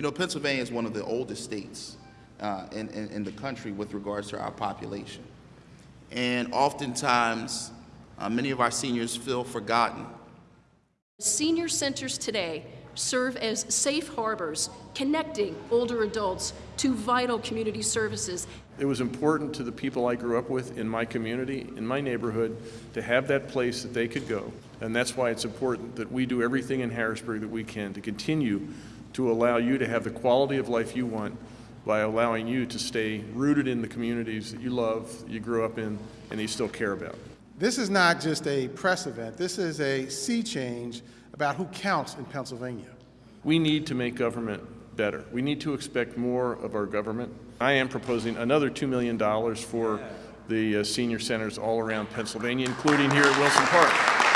You know, Pennsylvania is one of the oldest states uh, in, in, in the country with regards to our population. And oftentimes, uh, many of our seniors feel forgotten. Senior centers today serve as safe harbors connecting older adults to vital community services. It was important to the people I grew up with in my community, in my neighborhood, to have that place that they could go. And that's why it's important that we do everything in Harrisburg that we can to continue to allow you to have the quality of life you want by allowing you to stay rooted in the communities that you love, that you grew up in, and that you still care about. This is not just a press event. This is a sea change about who counts in Pennsylvania. We need to make government better. We need to expect more of our government. I am proposing another $2 million for the uh, senior centers all around Pennsylvania, including here at Wilson Park.